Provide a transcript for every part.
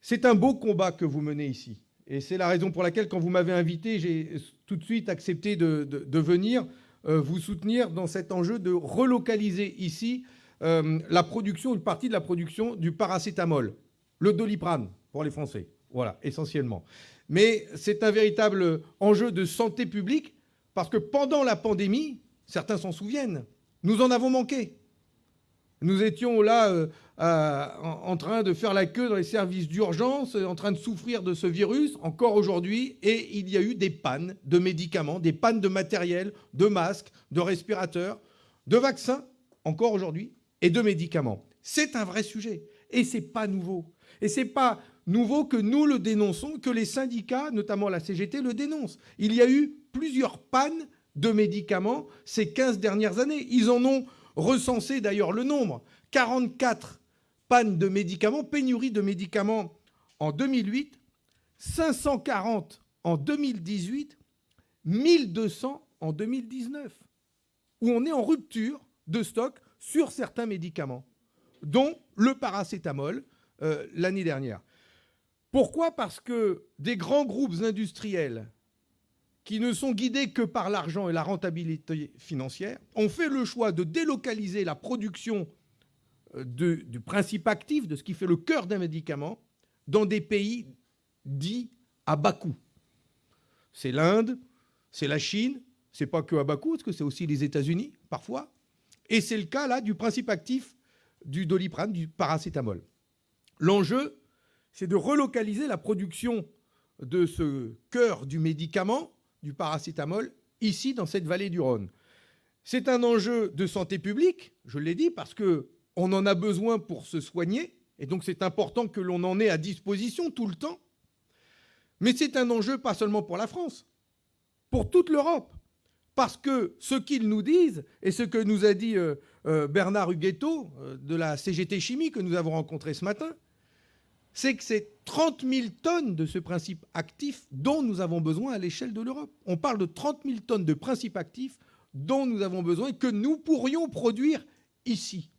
C'est un beau combat que vous menez ici. Et c'est la raison pour laquelle, quand vous m'avez invité, j'ai tout de suite accepté de, venir euh, vous soutenir dans cet enjeu de relocaliser ici euh, la production, une partie de la production du paracétamol, le doliprane pour les Français. Voilà, essentiellement. Mais c'est un véritable enjeu de santé publique parce que pendant la pandémie, certains s'en souviennent, nous en avons manqué. Nous étions là euh, en, train de faire la queue dans les services d'urgence, en train de souffrir de ce virus, encore aujourd'hui, et il y a eu des pannes de médicaments, des pannes de matériel, de masques, de respirateurs, de vaccins, encore aujourd'hui, et de médicaments. C'est un vrai sujet, et c'est pas nouveau. Et c'est pas nouveau que nous le dénonçons, que les syndicats, notamment la CGT, le dénoncent. Il y a eu plusieurs pannes de médicaments ces 15 dernières années. Ils en ont recensé d'ailleurs le nombre. 44 pannes de médicaments, pénurie de médicaments en 2008, 540 en 2018, 1200 en 2019, où on est en rupture de stock sur certains médicaments, dont le paracétamol euh, l'année dernière. Pourquoi? Parce que des grands groupes industriels qui ne sont guidés que par l'argent et la rentabilité financière, ont fait le choix de délocaliser la production euh, du principe actif, de ce qui fait le cœur d'un médicament, dans des pays dits à bas coût. C'est l'Inde, c'est la Chine, c'est pas que à bas coût, parce que c'est aussi les États-Unis, parfois. Et c'est le cas, là, du principe actif du doliprane, du paracétamol. L'enjeu, c'est de relocaliser la production de ce cœur du médicament du paracétamol ici, dans cette vallée du Rhône. C'est un enjeu de santé publique, je l'ai dit, parce qu'on en a besoin pour se soigner, et donc c'est important que l'on en ait à disposition tout le temps. Mais c'est un enjeu pas seulement pour la France, pour toute l'Europe. Parce que ce qu'ils nous disent, et ce que nous a dit euh, euh, Bernard Huguetto euh, de la CGT Chimie que nous avons rencontré ce matin, c'est que c'est 30 000 tonnes de ce principe actif dont nous avons besoin à l'échelle de l'Europe. On parle de 30 000 tonnes de principe actif dont nous avons besoin et que nous pourrions produire ici.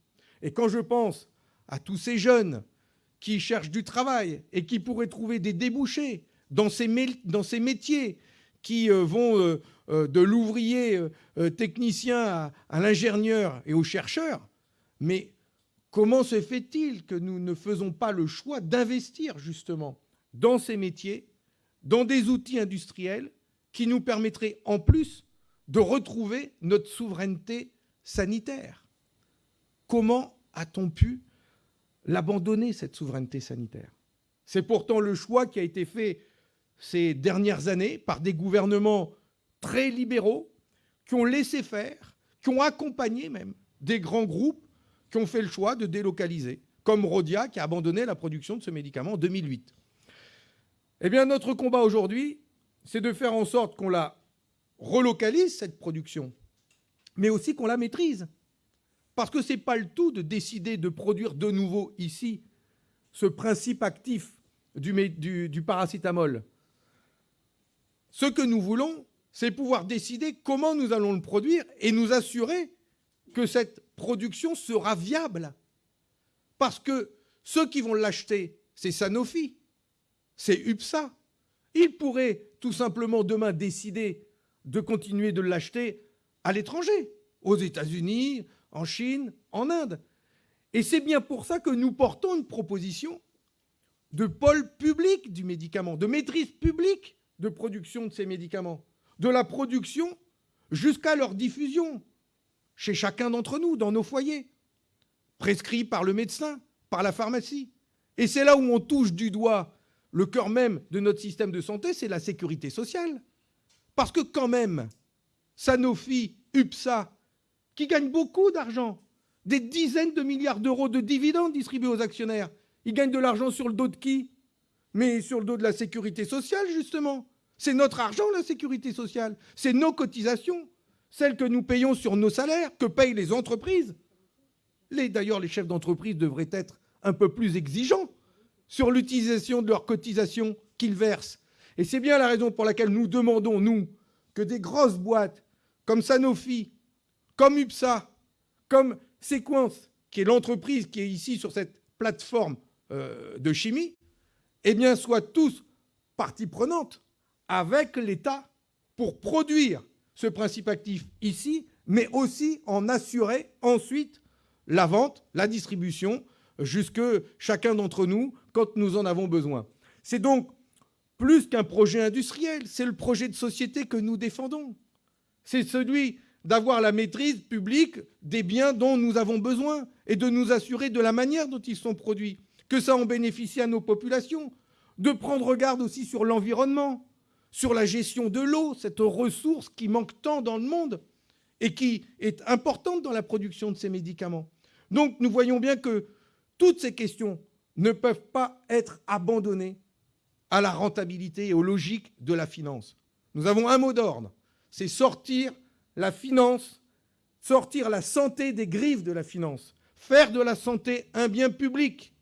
Et quand je pense à tous ces jeunes qui cherchent du travail et qui pourraient trouver des débouchés dans ces, métiers qui euh, vont euh, euh, de l'ouvrier technicien à, à l'ingénieur et au chercheur, mais Comment se fait-il que nous ne faisons pas le choix d'investir justement dans ces métiers, dans des outils industriels qui nous permettraient en plus de retrouver notre souveraineté sanitaire? Comment a-t-on pu l'abandonner, cette souveraineté sanitaire? C'est pourtant le choix qui a été fait ces dernières années par des gouvernements très libéraux qui ont laissé faire, qui ont accompagné même des grands groupes qui ont fait le choix de délocaliser, comme Rodia qui a abandonné la production de ce médicament en 2008. Eh bien, notre combat aujourd'hui, c'est de faire en sorte qu'on la relocalise, cette production, mais aussi qu'on la maîtrise. Parce que ce n'est pas le tout de décider de produire de nouveau ici ce principe actif du, du, du paracétamol. Ce que nous voulons, c'est pouvoir décider comment nous allons le produire et nous assurer que cette production sera viable. Parce que ceux qui vont l'acheter, c'est Sanofi, c'est UPSA. Ils pourraient tout simplement demain décider de continuer de l'acheter à l'étranger, aux États-Unis, en Chine, en Inde. Et c'est bien pour ça que nous portons une proposition de pôle public du médicament, de maîtrise publique de production de ces médicaments, de la production jusqu'à leur diffusion chez chacun d'entre nous, dans nos foyers, prescrit par le médecin, par la pharmacie. Et c'est là où on touche du doigt le cœur même de notre système de santé, c'est la sécurité sociale. Parce que quand même, Sanofi, UPSA, qui gagnent beaucoup d'argent, des dizaines de milliards d'euros de dividendes distribués aux actionnaires, ils gagnent de l'argent sur le dos de qui? Mais sur le dos de la sécurité sociale, justement. C'est notre argent, la sécurité sociale. C'est nos cotisations celles que nous payons sur nos salaires, que payent les entreprises. D'ailleurs, les chefs d'entreprise devraient être un peu plus exigeants sur l'utilisation de leurs cotisations qu'ils versent. Et c'est bien la raison pour laquelle nous demandons, nous, que des grosses boîtes comme Sanofi, comme UPSA, comme Sequence, qui est l'entreprise qui est ici sur cette plateforme euh, de chimie, eh bien, soient tous partie prenante avec l'État pour produire ce principe actif ici, mais aussi en assurer ensuite la vente, la distribution, jusque chacun d'entre nous quand nous en avons besoin. C'est donc plus qu'un projet industriel, c'est le projet de société que nous défendons. C'est celui d'avoir la maîtrise publique des biens dont nous avons besoin et de nous assurer de la manière dont ils sont produits, que ça en bénéficie à nos populations, de prendre garde aussi sur l'environnement, sur la gestion de l'eau, cette ressource qui manque tant dans le monde et qui est importante dans la production de ces médicaments. Donc nous voyons bien que toutes ces questions ne peuvent pas être abandonnées à la rentabilité et aux logiques de la finance. Nous avons un mot d'ordre, c'est sortir la finance, sortir la santé des griffes de la finance, faire de la santé un bien public.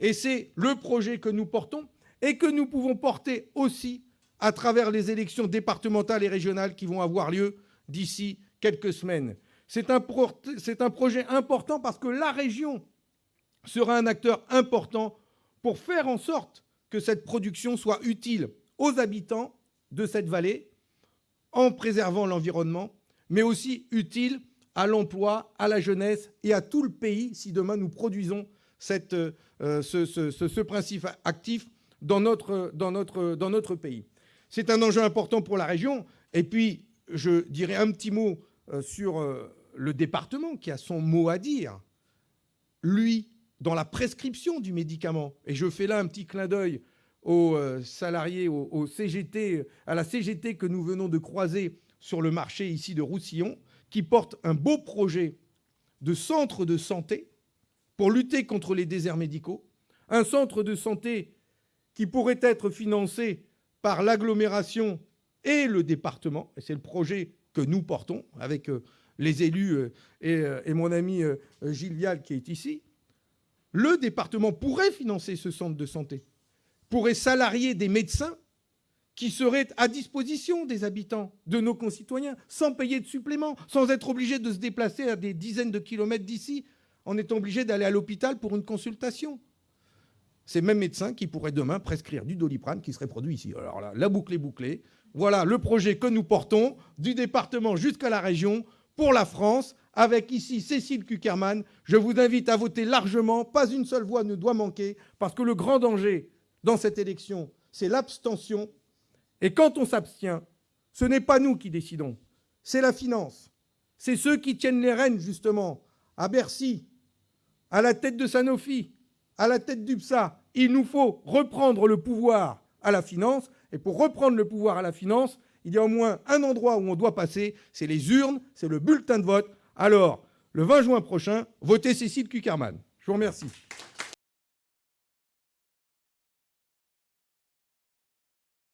Et c'est le projet que nous portons et que nous pouvons porter aussi à travers les élections départementales et régionales qui vont avoir lieu d'ici quelques semaines. C'est un, projet important parce que la région sera un acteur important pour faire en sorte que cette production soit utile aux habitants de cette vallée en préservant l'environnement, mais aussi utile à l'emploi, à la jeunesse et à tout le pays si demain nous produisons euh, ce, principe actif dans notre pays. C'est un enjeu important pour la région. Et puis, je dirais un petit mot euh, sur euh, le département qui a son mot à dire. Lui, dans la prescription du médicament, et je fais là un petit clin d'œil aux euh, salariés, au CGT, à la CGT que nous venons de croiser sur le marché ici de Roussillon, qui porte un beau projet de centre de santé pour lutter contre les déserts médicaux, un centre de santé qui pourrait être financé par l'agglomération et le département, et c'est le projet que nous portons avec euh, les élus euh, euh, et, mon ami Gilles Vial qui est ici, le département pourrait financer ce centre de santé, pourrait salarier des médecins qui seraient à disposition des habitants, de nos concitoyens, sans payer de supplément, sans être obligé de se déplacer à des dizaines de kilomètres d'ici, en étant obligé d'aller à l'hôpital pour une consultation ces mêmes médecins qui pourraient demain prescrire du doliprane qui serait produit ici. Alors là, la boucle est bouclée. Voilà le projet que nous portons du département jusqu'à la région pour la France, avec ici Cécile Kuckerman. Je vous invite à voter largement. Pas une seule voix ne doit manquer, parce que le grand danger dans cette élection, c'est l'abstention. Et quand on s'abstient, ce n'est pas nous qui décidons, c'est la finance. C'est ceux qui tiennent les rênes, justement, à Bercy, à la tête de Sanofi, à la tête du PSA, il nous faut reprendre le pouvoir à la finance. Et pour reprendre le pouvoir à la finance, il y a au moins un endroit où on doit passer, c'est les urnes, c'est le bulletin de vote. Alors, le 20 juin prochain, votez Cécile Kuckerman. Je vous remercie.